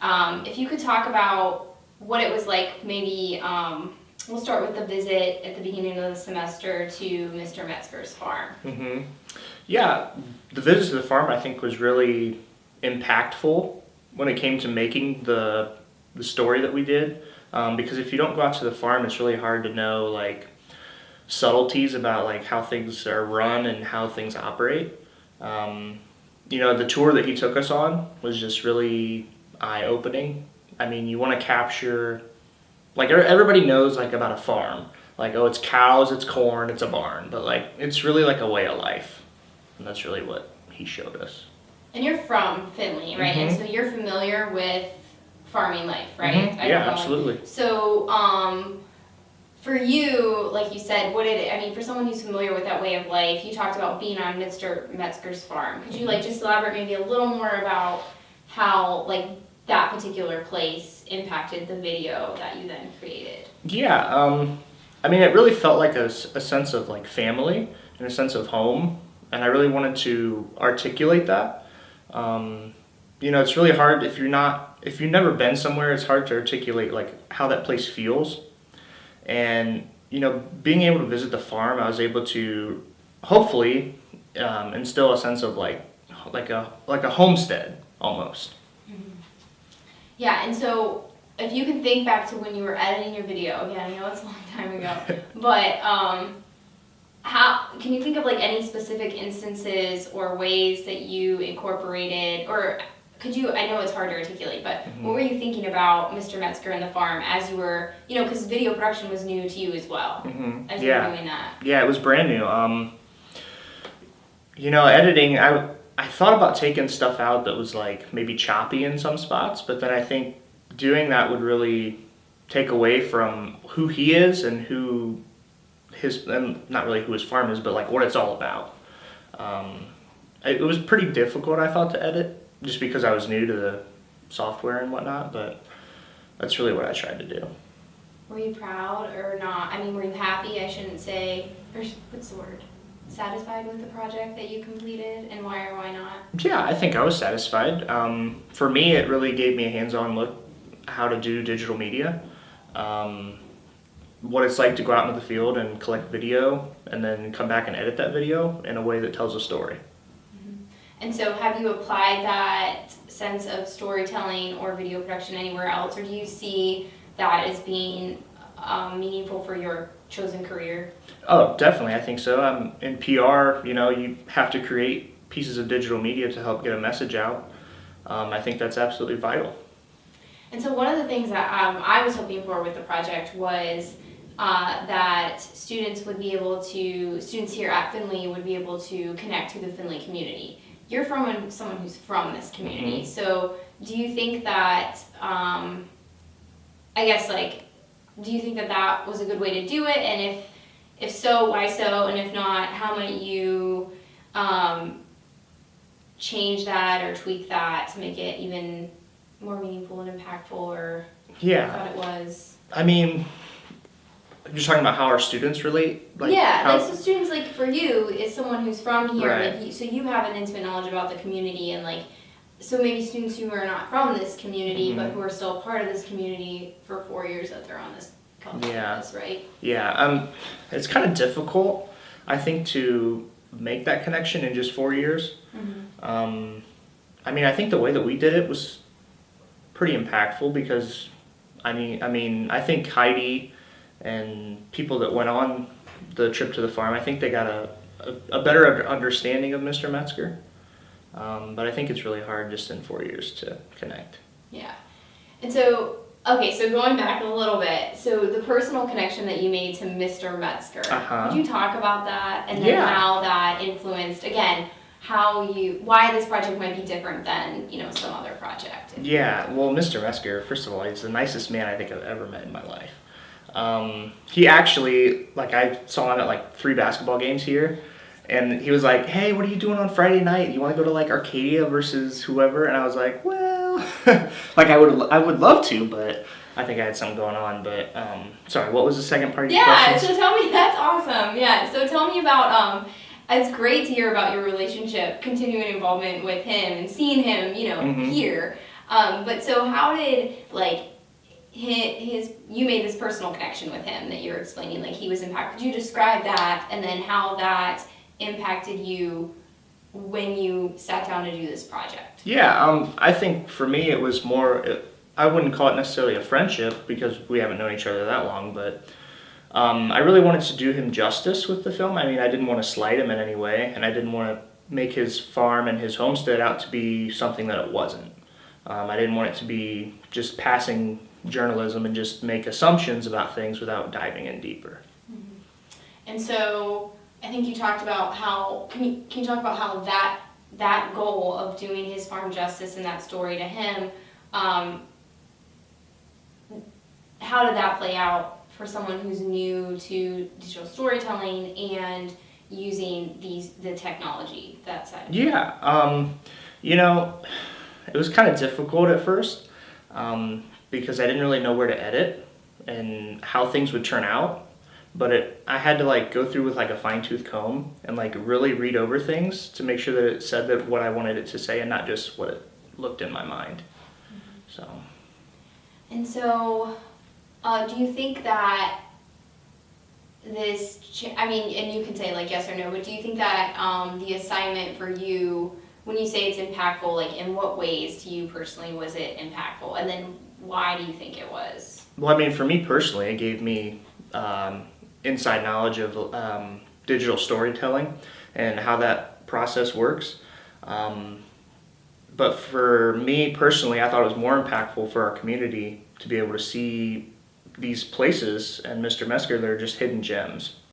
Um, if you could talk about what it was like, maybe um, we'll start with the visit at the beginning of the semester to Mr. Metzger's farm. hmm Yeah, the visit to the farm I think was really impactful when it came to making the the story that we did. Um, because if you don't go out to the farm, it's really hard to know like subtleties about like how things are run and how things operate. Um, you know, the tour that he took us on was just really eye opening. I mean, you want to capture like er- everybody knows like about a farm like oh it's cows it's corn it's a barn but like it's really like a way of life and that's really what he showed us And you're from Findlay, right? And so you're familiar with farming life, right? Mhm. Yeah don't absolutely So, um, for you, like you said, what did it, I mean, for someone who's familiar with that way of life, you talked about being on Mr. Metzger's farm. Could you like just elaborate maybe a little more about how like that particular place impacted the video that you then created? yeah um, i mean it really felt like a sense of like family and a sense of home and i really wanted to articulate that. Um, you know it's really hard if you're not if you've never been somewhere it's hard to articulate like how that place feels. And you know being able to visit the farm i was able to hopefully um, instill a sense of like like a like a homestead almost Yeah, and so if you can think back to when you were editing your video, again, I know it's a long time ago, but um, how can you think of like any specific instances or ways that you incorporated, or could you? I know it's hard to articulate, but what were you thinking about Mr. Metzger and the farm as you were, you know, because video production was new to you as well hmm as you yeah were doing that. Yeah, it was brand new. Um, you know, editing, I, I thought about taking stuff out that was like maybe choppy in some spots, but then I think doing that would really take away from who he is and who his, and not really who his farm is, but like what it's all about. Um, it, was pretty difficult, I thought, to edit just because I was new to the software and whatnot, but that's really what I tried to do. Were you proud or not? I mean, were you happy? I shouldn't say, or what's the word? Satisfied with the project that you completed, and why or why not? Yeah, I think I was satisfied. Um, for me, it really gave me a hands-on look how to do digital media, um, what it's like to go out into the field and collect video, and then come back and edit that video in a way that tells a story. And so, have you applied that sense of storytelling or video production anywhere else, or do you see that as being um, meaningful for your chosen career? Oh, definitely, I think so. Um, in PR, you know, you have to create pieces of digital media to help get a message out. Um, I think that's absolutely vital. And so, one of the things that um, I was hoping for with the project was uh, that students would be able to, students here at Findlay would be able to connect to the Findlay community. You're from someone who's from this community, so do you think that, um, I guess, like, do you think that that was a good way to do it? And if, if so, why so? And if not, how might you um, change that or tweak that to make it even more meaningful and impactful or Yeah, thought it was. I mean, you're talking about how our students relate. yeah, how- like so students like for you as someone who's from here, Right. like so you have an intimate knowledge about the community and like so maybe students who are not from this community but Mhm. who are still part of this community for four years that they're on this college Yeah. campus, right? Yeah, um, it's kind of difficult, I think, to make that connection in just four years. Mm-hmm. Um, I mean, I think the way that we did it was pretty impactful because, I mean, I mean, I think Heidi and people that went on the trip to the farm, I think they got a, a, a better understanding of Mr. Metzger. Um, but I think it's really hard just in four years to connect. Yeah. And so, okay, so going back a little bit, so the personal connection that you made to Mr. Metzger, Uh-huh. could you talk about that and then Yeah. how that influenced, again, how you, why this project might be different than, you know, some other project? Yeah, well, Mr. Metzger, first of all, he's the nicest man I think I've ever met in my life. Um, he actually, like, I saw him at like three basketball games here, and he was like, "Hey, what are you doing on Friday night? You want to go to like Arcadia versus whoever?" And I was like, "Well, like I would, I would love to, but I think I had something going on." But um, sorry, what was the second part of your Yeah, question? so tell me, that's awesome. Yeah, so tell me about, um, it's great to hear about your relationship, continuing involvement with him and seeing him, you know, Mhm. here. Um, but so how did like his, his you made this personal connection with him that you were explaining like he was impacted. Could you describe that and then how that impacted you when you sat down to do this project? Yeah, um, I think for me it was more. I wouldn't call it necessarily a friendship because we haven't known each other that long, but um, I really wanted to do him justice with the film. I mean, I didn't want to slight him in any way, and I didn't want to make his farm and his homestead out to be something that it wasn't. Um, I didn't want it to be just passing journalism and just make assumptions about things without diving in deeper. And so I think you talked about how can you can you talk about how that that goal of doing his farm justice and that story to him, um, how did that play out for someone who's new to digital storytelling and using these the technology that side? Yeah, um, you know, it was kind of difficult at first um, because I didn't really know where to edit and how things would turn out. But it, I had to like go through with like a fine tooth comb and like really read over things to make sure that it said that what I wanted it to say and not just what it looked in my mind. So And so, uh, do you think that this, I mean, and you can say like yes or no, but do you think that um, the assignment for you, when you say it's impactful, like in what ways to you personally was it impactful? And then why do you think it was? Well, I mean, for me personally, it gave me um, inside knowledge of um, digital storytelling and how that process works. Um, but for me personally, I thought it was more impactful for our community to be able to see these places and Mr. Metzger, they're just hidden gems.